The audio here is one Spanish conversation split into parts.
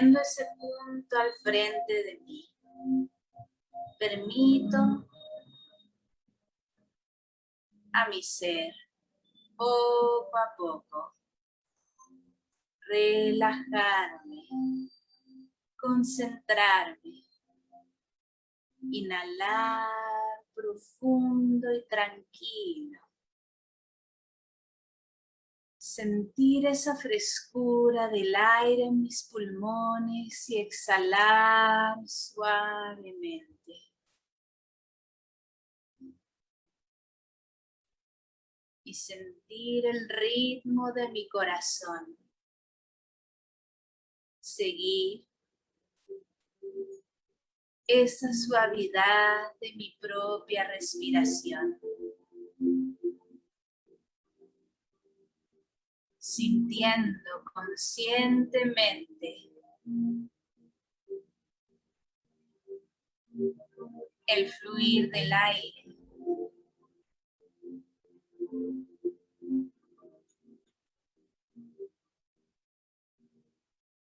Trayendo ese punto al frente de mí. Permito a mi ser, poco a poco, relajarme, concentrarme, inhalar profundo y tranquilo. Sentir esa frescura del aire en mis pulmones y exhalar suavemente. y sentir el ritmo de mi corazón. Seguir esa suavidad de mi propia respiración. Sintiendo conscientemente el fluir del aire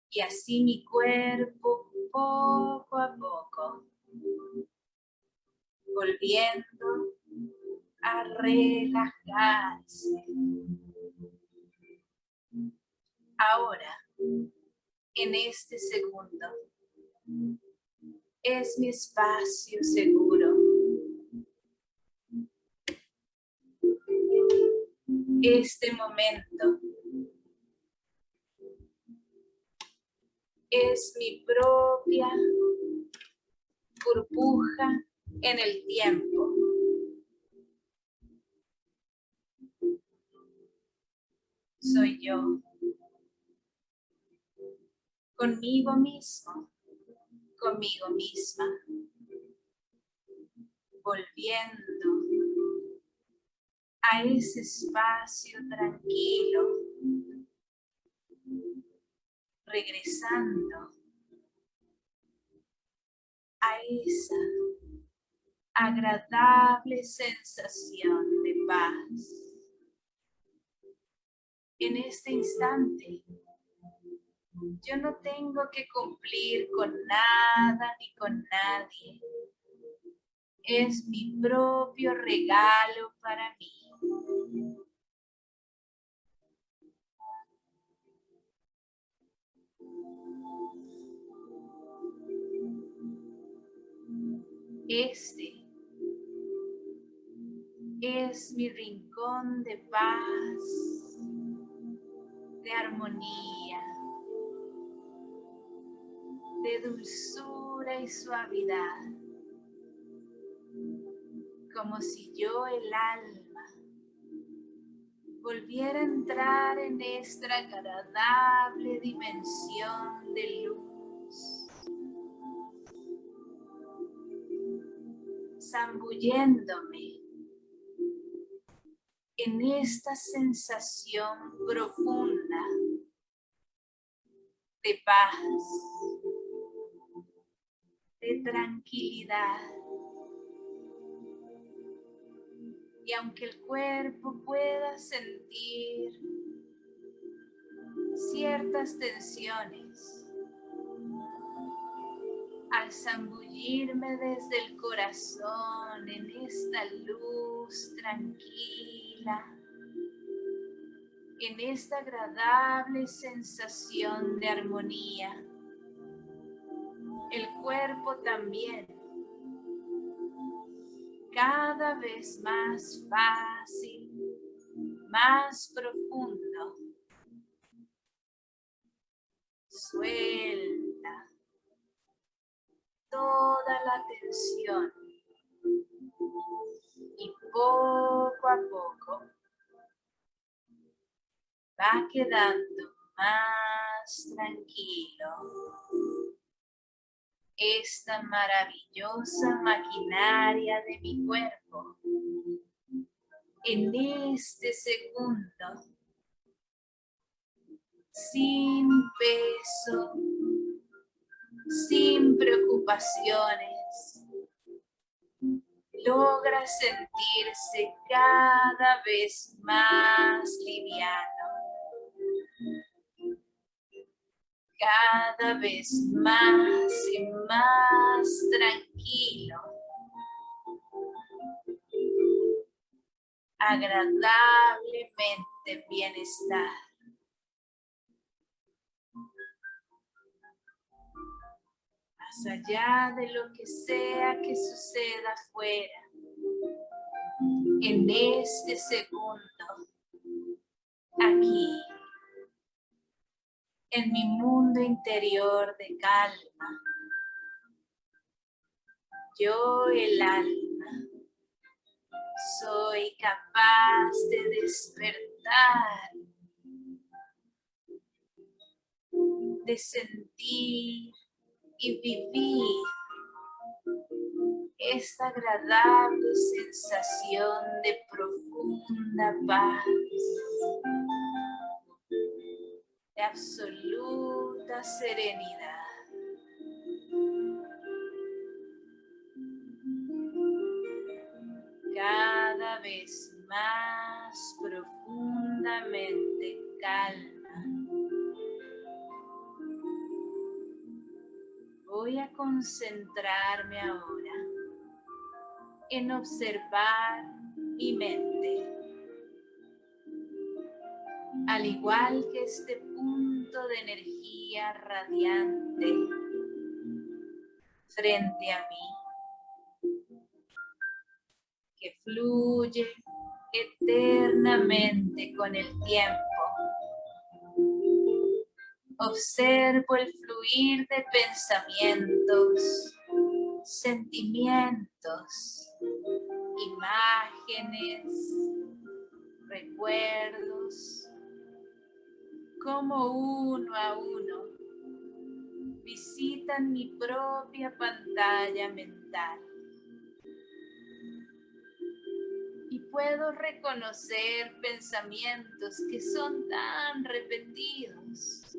y así mi cuerpo poco a poco, volviendo a relajarse. Ahora, en este segundo, es mi espacio seguro. Este momento es mi propia burbuja en el tiempo. Soy yo. Conmigo mismo, conmigo misma. Volviendo a ese espacio tranquilo regresando a esa agradable sensación de paz. En este instante, yo no tengo que cumplir con nada ni con nadie. Es mi propio regalo para mí. Este es mi rincón de paz, de armonía, de dulzura y suavidad, como si yo el alma volviera a entrar en esta agradable dimensión de luz zambulléndome en esta sensación profunda de paz, de tranquilidad. Y aunque el cuerpo pueda sentir ciertas tensiones, al zambullirme desde el corazón en esta luz tranquila, en esta agradable sensación de armonía. Cuerpo también, cada vez más fácil, más profundo. Suelta toda la tensión. Y poco a poco va quedando más tranquilo esta maravillosa maquinaria de mi cuerpo en este segundo sin peso sin preocupaciones. Logra sentirse cada vez más liviano. Cada vez más y más tranquilo. Agradablemente bienestar. Más allá de lo que sea que suceda afuera, en este segundo, aquí, en mi mundo interior de calma. Yo, el alma, soy capaz de despertar, de sentir y vivir esta agradable sensación de profunda paz absoluta serenidad. Cada vez más profundamente calma. Voy a concentrarme ahora en observar mi mente al igual que este punto de energía radiante frente a mí, que fluye eternamente con el tiempo. Observo el fluir de pensamientos, sentimientos, imágenes, recuerdos, como uno a uno visitan mi propia pantalla mental. Y puedo reconocer pensamientos que son tan repetidos.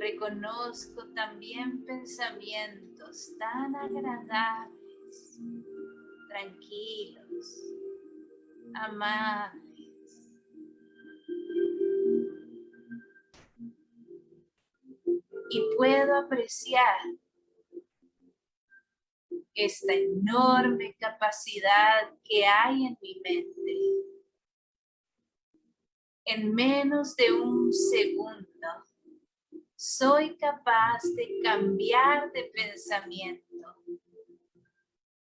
Reconozco también pensamientos tan agradables, tranquilos, amables y puedo apreciar esta enorme capacidad que hay en mi mente. En menos de un segundo, soy capaz de cambiar de pensamiento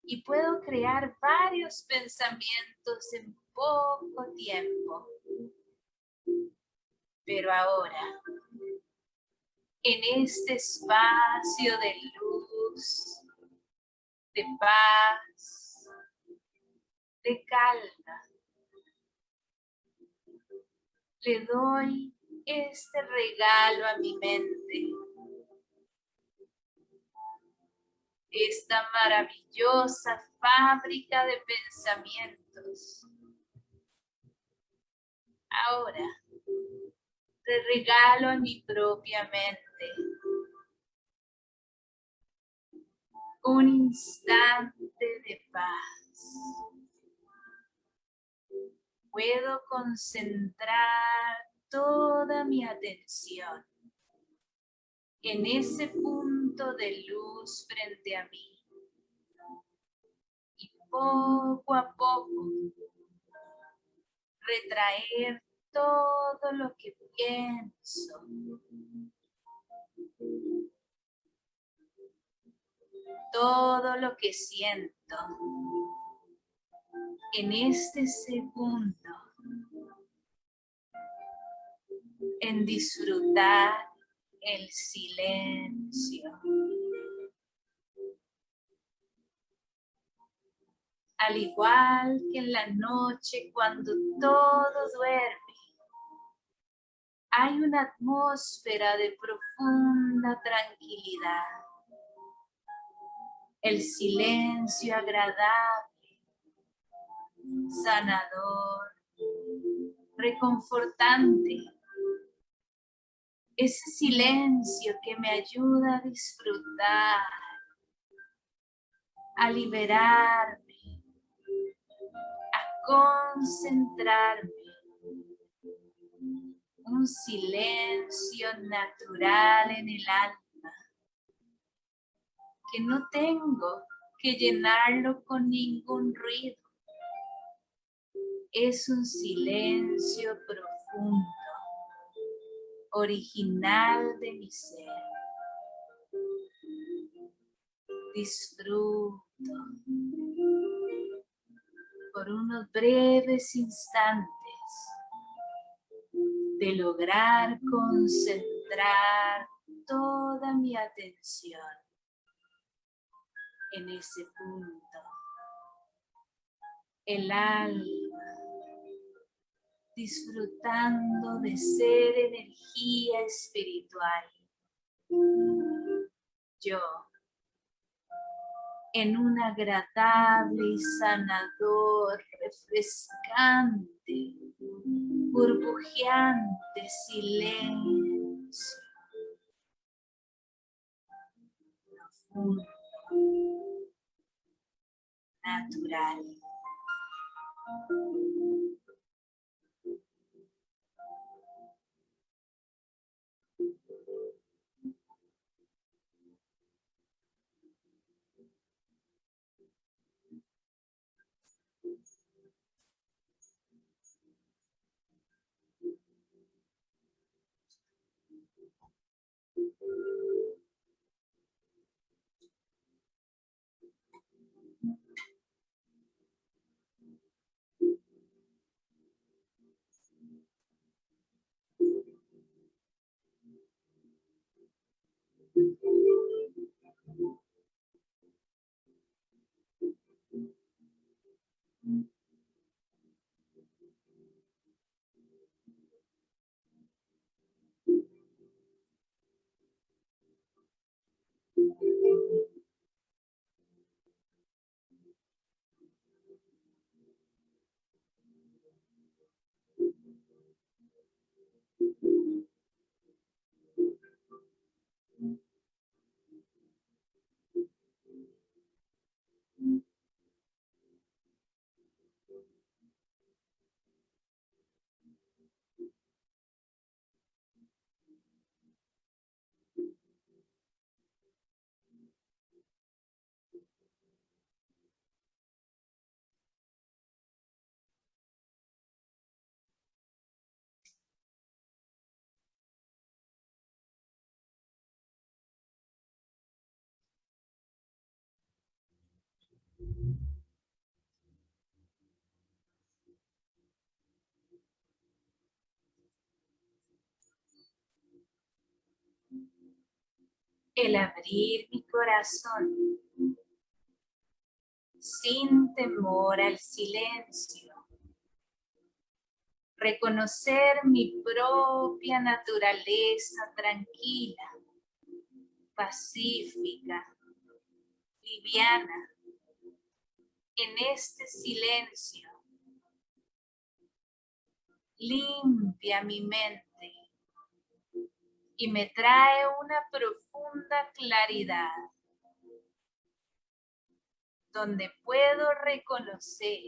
y puedo crear varios pensamientos en poco tiempo. Pero ahora, en este espacio de luz, de paz, de calma. Le doy este regalo a mi mente. Esta maravillosa fábrica de pensamientos. Ahora, te regalo a mi propia mente un instante de paz. Puedo concentrar toda mi atención en ese punto de luz frente a mí. Y poco a poco retraer todo lo que pienso, todo lo que siento en este segundo, en disfrutar el silencio. Al igual que en la noche cuando todo duerme, hay una atmósfera de profunda tranquilidad el silencio agradable, sanador, reconfortante. Ese silencio que me ayuda a disfrutar, a liberarme, a concentrarme. Un silencio natural en el alma que no tengo que llenarlo con ningún ruido. Es un silencio profundo, original de mi ser. Disfruto por unos breves instantes de lograr concentrar toda mi atención en ese punto. El alma disfrutando de ser energía espiritual. Yo en un agradable y sanador, refrescante, burbujeante silencio. Natural. El abrir mi corazón sin temor al silencio. Reconocer mi propia naturaleza tranquila, pacífica, liviana, en este silencio. Limpia mi mente y me trae una profunda claridad donde puedo reconocer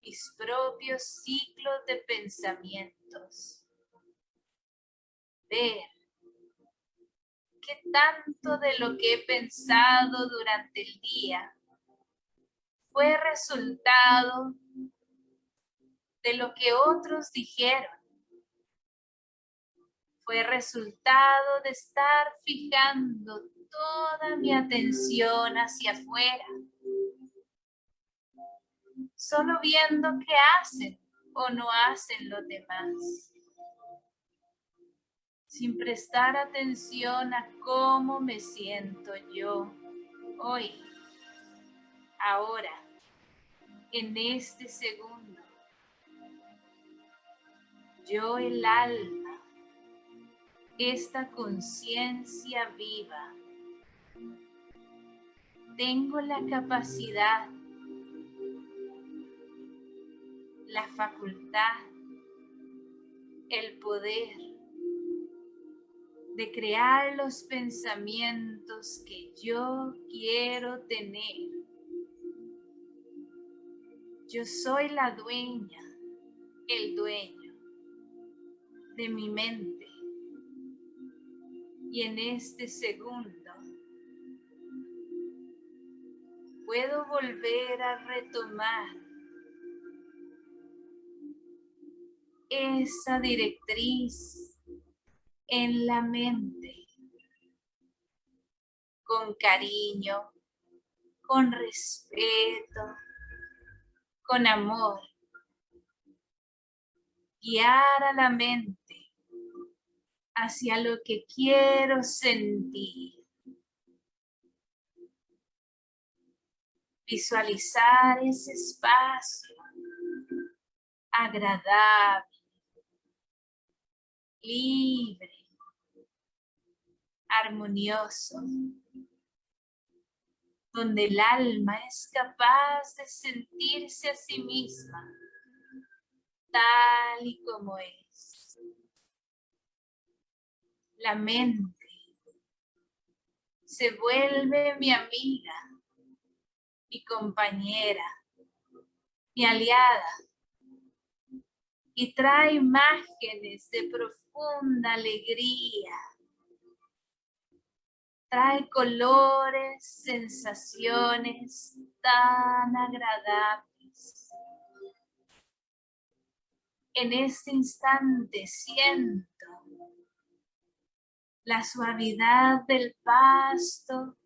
mis propios ciclos de pensamientos, ver qué tanto de lo que he pensado durante el día fue resultado de lo que otros dijeron fue resultado de estar fijando toda mi atención hacia afuera, solo viendo qué hacen o no hacen los demás, sin prestar atención a cómo me siento yo hoy, ahora, en este segundo. Yo el alma esta conciencia viva. Tengo la capacidad, la facultad, el poder de crear los pensamientos que yo quiero tener. Yo soy la dueña, el dueño de mi mente. Y en este segundo puedo volver a retomar esa directriz en la mente con cariño, con respeto, con amor. Guiar a la mente hacia lo que quiero sentir. Visualizar ese espacio agradable, libre, armonioso donde el alma es capaz de sentirse a sí misma tal y como es. La mente. Se vuelve mi amiga, mi compañera, mi aliada. Y trae imágenes de profunda alegría, trae colores, sensaciones tan agradables. En este instante siento la suavidad del pasto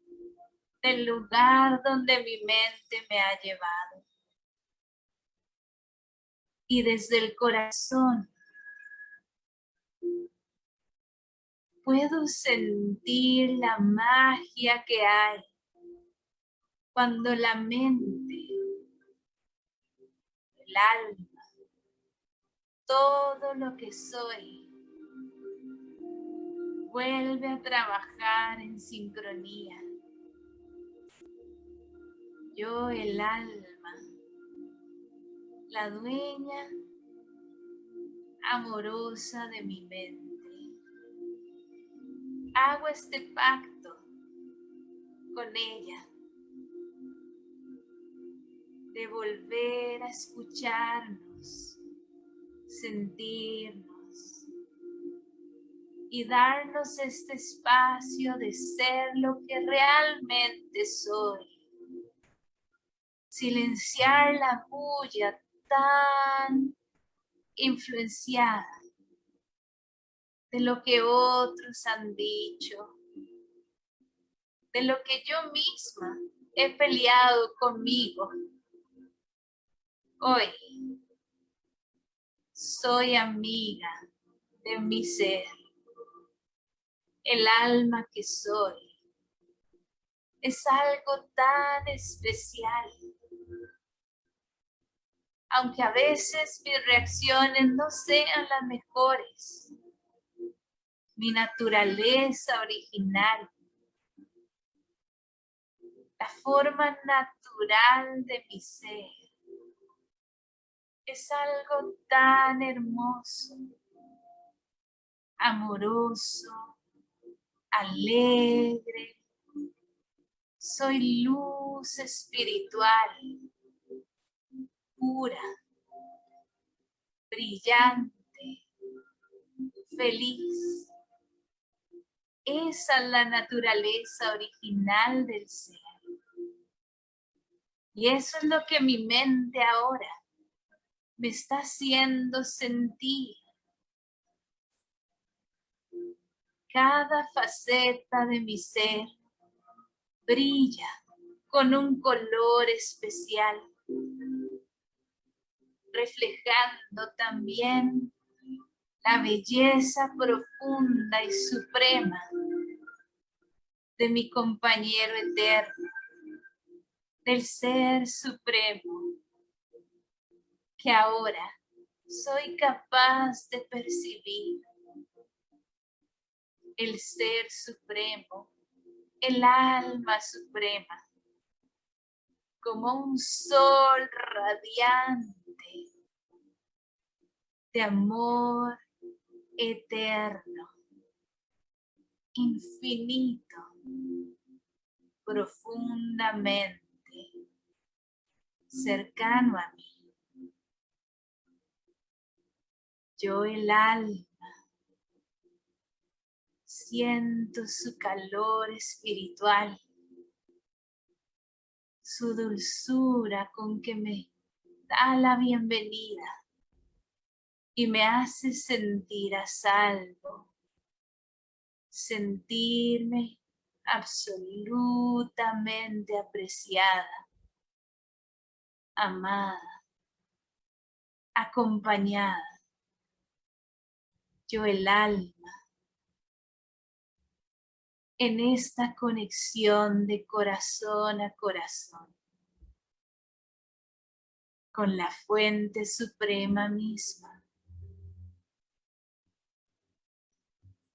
del lugar donde mi mente me ha llevado. Y desde el corazón puedo sentir la magia que hay cuando la mente, el alma, todo lo que soy, vuelve a trabajar en sincronía. Yo, el alma, la dueña amorosa de mi mente hago este pacto con ella de volver a escucharnos, sentirnos y darnos este espacio de ser lo que realmente soy. Silenciar la bulla tan influenciada de lo que otros han dicho, de lo que yo misma he peleado conmigo. Hoy soy amiga de mi ser, el alma que soy. Es algo tan especial. Aunque a veces mis reacciones no sean las mejores, mi naturaleza original, la forma natural de mi ser. Es algo tan hermoso, amoroso, alegre. Soy luz espiritual, pura, brillante, feliz. Esa es la naturaleza original del ser. Y eso es lo que mi mente ahora me está haciendo sentir. Cada faceta de mi ser brilla con un color especial, reflejando también la belleza profunda y suprema de mi compañero eterno, del Ser Supremo, que ahora soy capaz de percibir. El Ser Supremo, el Alma Suprema, como un sol radiante de amor eterno, infinito, profundamente cercano a mí. Yo el alma Siento su calor espiritual, su dulzura con que me da la bienvenida y me hace sentir a salvo, sentirme absolutamente apreciada, amada, acompañada. Yo el alma, en esta conexión de corazón a corazón, con la fuente suprema misma.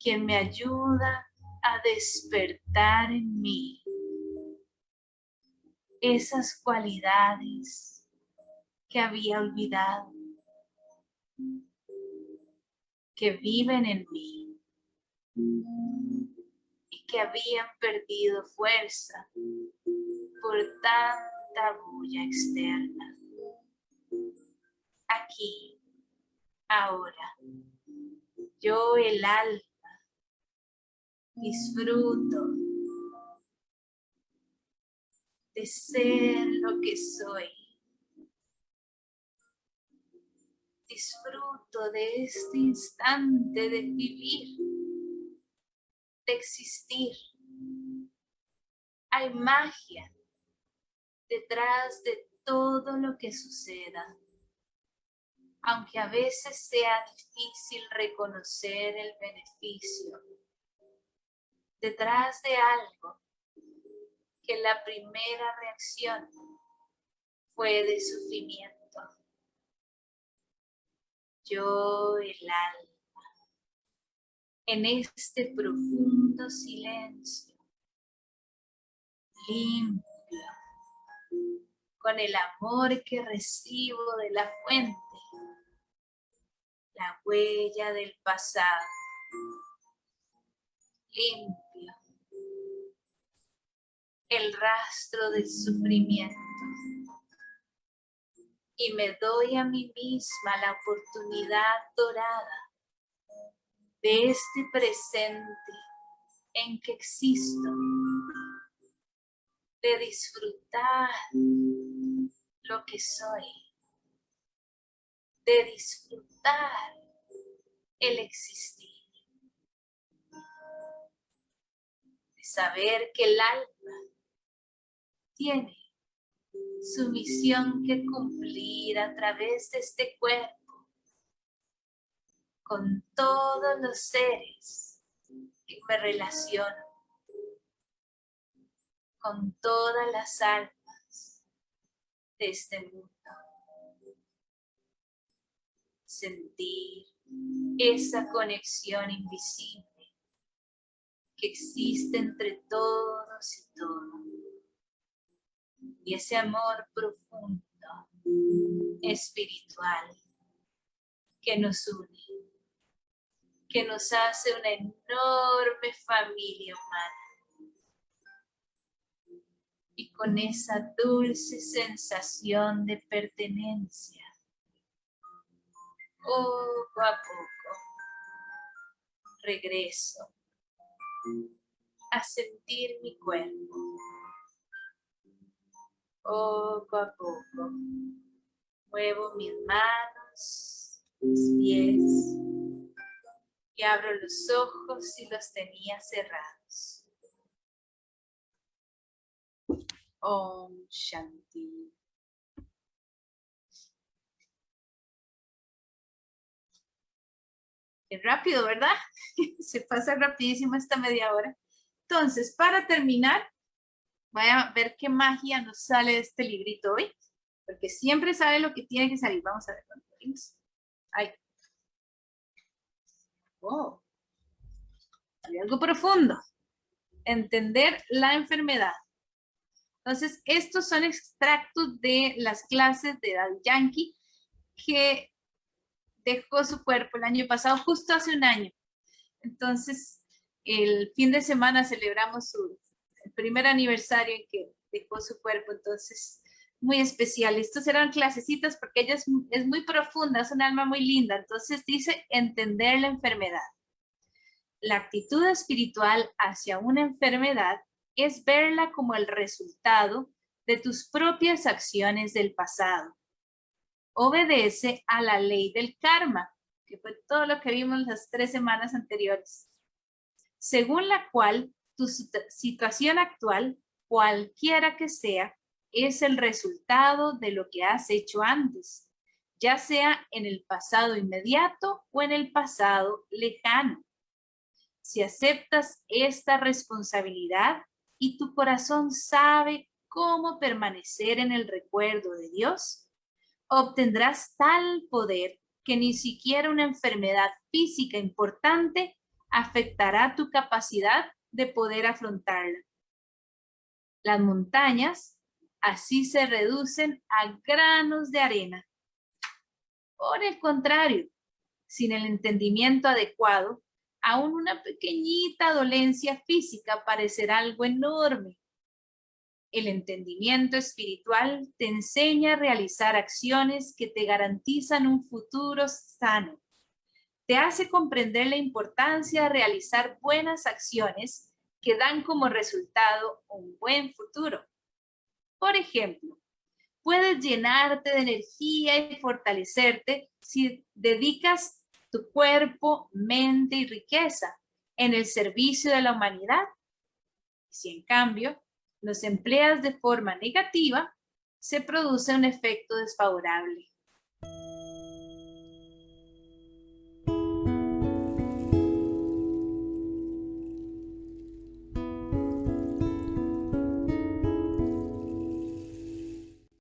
quien me ayuda a despertar en mí esas cualidades que había olvidado, que viven en mí que habían perdido fuerza por tanta bulla externa. Aquí, ahora, yo el alma disfruto de ser lo que soy. Disfruto de este instante de vivir, de existir. Hay magia detrás de todo lo que suceda. Aunque a veces sea difícil reconocer el beneficio detrás de algo que la primera reacción fue de sufrimiento. Yo, el alma, en este profundo silencio, limpio, con el amor que recibo de la fuente, la huella del pasado, limpio el rastro del sufrimiento. Y me doy a mí misma la oportunidad dorada de este presente en que existo, de disfrutar lo que soy, de disfrutar el existir, de saber que el alma tiene su misión que cumplir a través de este cuerpo con todos los seres que me relaciono, con todas las almas de este mundo. Sentir esa conexión invisible que existe entre todos y todos y ese amor profundo, espiritual, que nos une, que nos hace una enorme familia humana. Y con esa dulce sensación de pertenencia, poco a poco, regreso a sentir mi cuerpo poco a poco. Muevo mis manos, mis pies abro los ojos si los tenía cerrados. Om Shanti. Qué rápido, ¿verdad? Se pasa rapidísimo esta media hora. Entonces, para terminar, Voy a ver qué magia nos sale de este librito hoy, porque siempre sale lo que tiene que salir. Vamos a ver cuánto. Ahí. Oh. Hay algo profundo. Entender la enfermedad. Entonces, estos son extractos de las clases de Daddy Yankee que dejó su cuerpo el año pasado, justo hace un año. Entonces, el fin de semana celebramos su el primer aniversario en que dejó su cuerpo, entonces muy especial. Estos eran clasecitas porque ella es, muy profunda, es un alma muy linda, entonces dice entender la enfermedad. La actitud espiritual hacia una enfermedad es verla como el resultado de tus propias acciones del pasado. Obedece a la ley del karma, que fue todo lo que vimos las tres semanas anteriores, según la cual tu situación actual, cualquiera que sea, es el resultado de lo que has hecho antes, ya sea en el pasado inmediato o en el pasado lejano. Si aceptas esta responsabilidad y tu corazón sabe cómo permanecer en el recuerdo de Dios, obtendrás tal poder que ni siquiera una enfermedad física importante afectará tu capacidad de poder afrontarla. Las montañas así se reducen a granos de arena. Por el contrario, sin el entendimiento adecuado, aún una pequeñita dolencia física parecerá algo enorme. El entendimiento espiritual te enseña a realizar acciones que te garantizan un futuro sano. Te hace comprender la importancia de realizar buenas acciones que dan como resultado un buen futuro. Por ejemplo, puedes llenarte de energía y fortalecerte si dedicas tu cuerpo, mente y riqueza en el servicio de la humanidad. Si en cambio los empleas de forma negativa, se produce un efecto desfavorable.